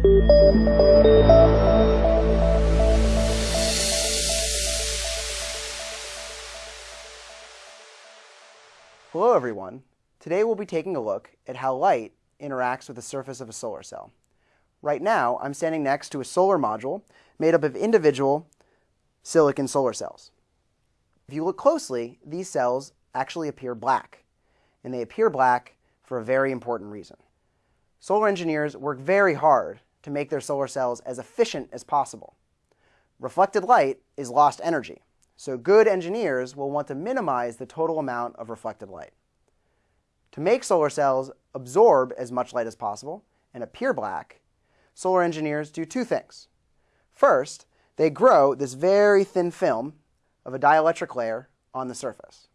Hello everyone. Today we'll be taking a look at how light interacts with the surface of a solar cell. Right now, I'm standing next to a solar module made up of individual silicon solar cells. If you look closely, these cells actually appear black, and they appear black for a very important reason. Solar engineers work very hard to make their solar cells as efficient as possible. Reflected light is lost energy, so good engineers will want to minimize the total amount of reflected light. To make solar cells absorb as much light as possible and appear black, solar engineers do two things. First, they grow this very thin film of a dielectric layer on the surface.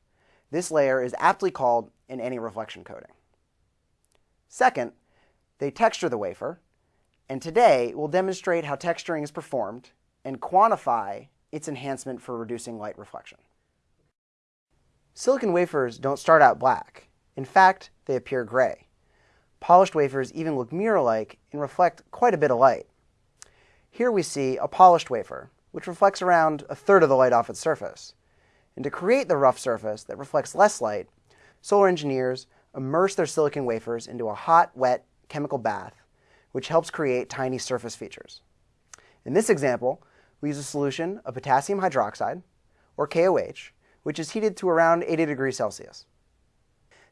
This layer is aptly called an anti-reflection coating. Second, they texture the wafer, and today we'll demonstrate how texturing is performed and quantify its enhancement for reducing light reflection. Silicon wafers don't start out black. In fact, they appear gray. Polished wafers even look mirror-like and reflect quite a bit of light. Here we see a polished wafer, which reflects around a third of the light off its surface. And to create the rough surface that reflects less light, solar engineers immerse their silicon wafers into a hot, wet chemical bath, which helps create tiny surface features. In this example, we use a solution of potassium hydroxide, or KOH, which is heated to around 80 degrees Celsius.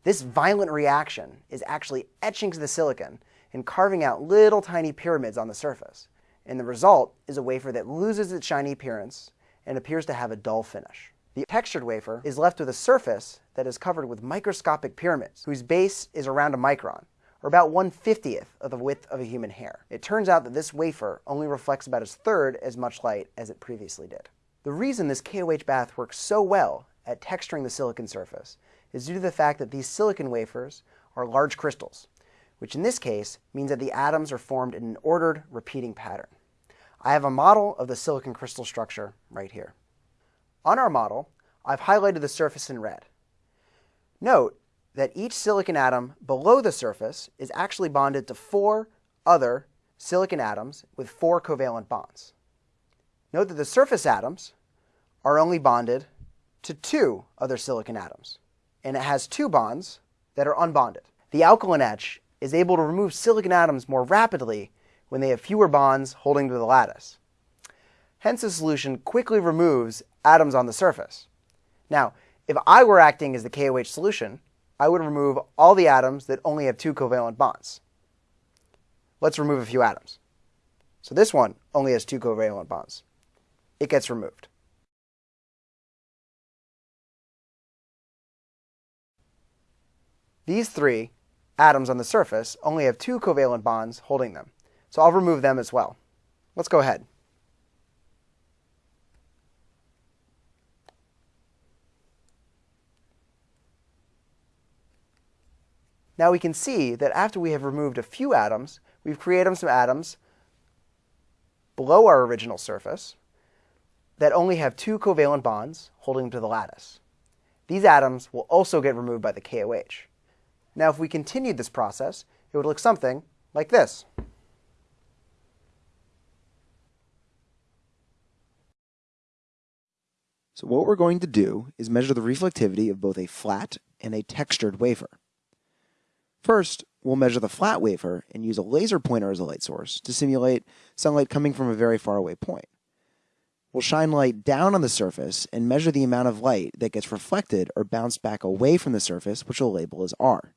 This violent reaction is actually etching to the silicon and carving out little tiny pyramids on the surface. And the result is a wafer that loses its shiny appearance and appears to have a dull finish. The textured wafer is left with a surface that is covered with microscopic pyramids, whose base is around a micron, or about 1 50th of the width of a human hair. It turns out that this wafer only reflects about a third as much light as it previously did. The reason this KOH bath works so well at texturing the silicon surface is due to the fact that these silicon wafers are large crystals, which in this case means that the atoms are formed in an ordered repeating pattern. I have a model of the silicon crystal structure right here. On our model, I've highlighted the surface in red. Note that each silicon atom below the surface is actually bonded to four other silicon atoms with four covalent bonds. Note that the surface atoms are only bonded to two other silicon atoms, and it has two bonds that are unbonded. The alkaline etch is able to remove silicon atoms more rapidly when they have fewer bonds holding to the lattice. Hence, the solution quickly removes atoms on the surface. Now, if I were acting as the KOH solution, I would remove all the atoms that only have two covalent bonds. Let's remove a few atoms. So this one only has two covalent bonds. It gets removed. These three atoms on the surface only have two covalent bonds holding them. So I'll remove them as well. Let's go ahead. Now we can see that after we have removed a few atoms, we've created some atoms below our original surface that only have two covalent bonds holding them to the lattice. These atoms will also get removed by the KOH. Now if we continued this process, it would look something like this. So what we're going to do is measure the reflectivity of both a flat and a textured wafer. First, we'll measure the flat wafer and use a laser pointer as a light source to simulate sunlight coming from a very far away point. We'll shine light down on the surface and measure the amount of light that gets reflected or bounced back away from the surface, which we'll label as R.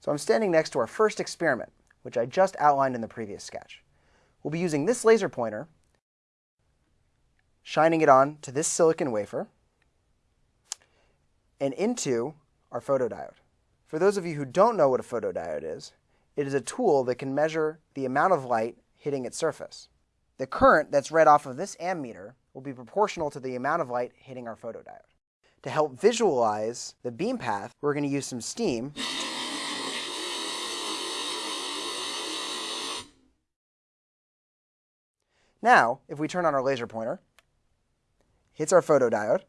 So I'm standing next to our first experiment, which I just outlined in the previous sketch. We'll be using this laser pointer, shining it on to this silicon wafer, and into our photodiode. For those of you who don't know what a photodiode is, it is a tool that can measure the amount of light hitting its surface. The current that's read off of this ammeter will be proportional to the amount of light hitting our photodiode. To help visualize the beam path, we're going to use some steam. Now, if we turn on our laser pointer, hits our photodiode,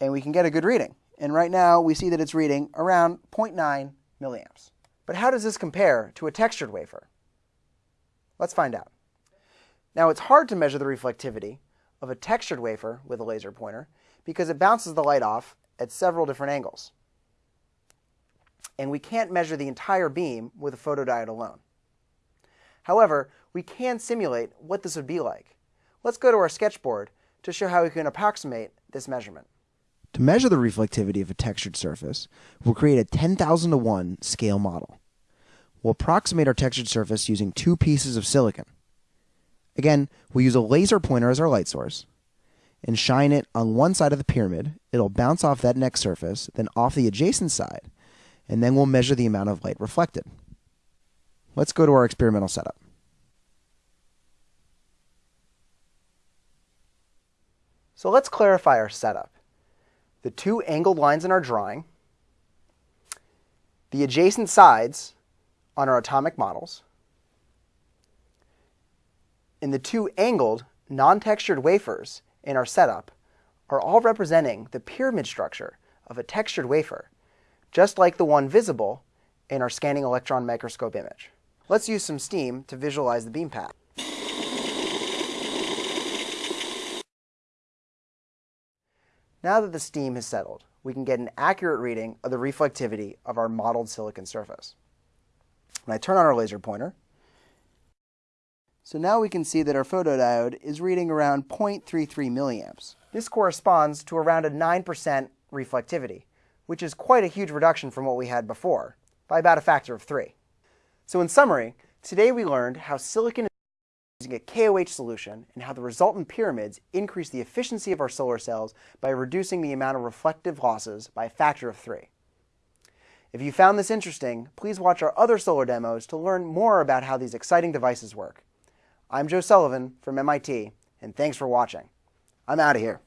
and we can get a good reading. And right now we see that it's reading around 0.9 milliamps. But how does this compare to a textured wafer? Let's find out. Now it's hard to measure the reflectivity of a textured wafer with a laser pointer because it bounces the light off at several different angles. And we can't measure the entire beam with a photodiode alone. However, we can simulate what this would be like. Let's go to our sketchboard to show how we can approximate this measurement. To measure the reflectivity of a textured surface, we'll create a 10,000 to 1 scale model. We'll approximate our textured surface using two pieces of silicon. Again, we'll use a laser pointer as our light source and shine it on one side of the pyramid. It'll bounce off that next surface, then off the adjacent side, and then we'll measure the amount of light reflected. Let's go to our experimental setup. So let's clarify our setup. The two angled lines in our drawing, the adjacent sides on our atomic models, and the two angled, non-textured wafers in our setup are all representing the pyramid structure of a textured wafer, just like the one visible in our scanning electron microscope image. Let's use some steam to visualize the beam path. Now that the steam has settled, we can get an accurate reading of the reflectivity of our modeled silicon surface. When I turn on our laser pointer, so now we can see that our photodiode is reading around 0.33 milliamps. This corresponds to around a 9% reflectivity, which is quite a huge reduction from what we had before, by about a factor of 3. So in summary, today we learned how silicon using a KOH solution and how the resultant pyramids increase the efficiency of our solar cells by reducing the amount of reflective losses by a factor of 3. If you found this interesting, please watch our other solar demos to learn more about how these exciting devices work. I'm Joe Sullivan from MIT, and thanks for watching. I'm out of here.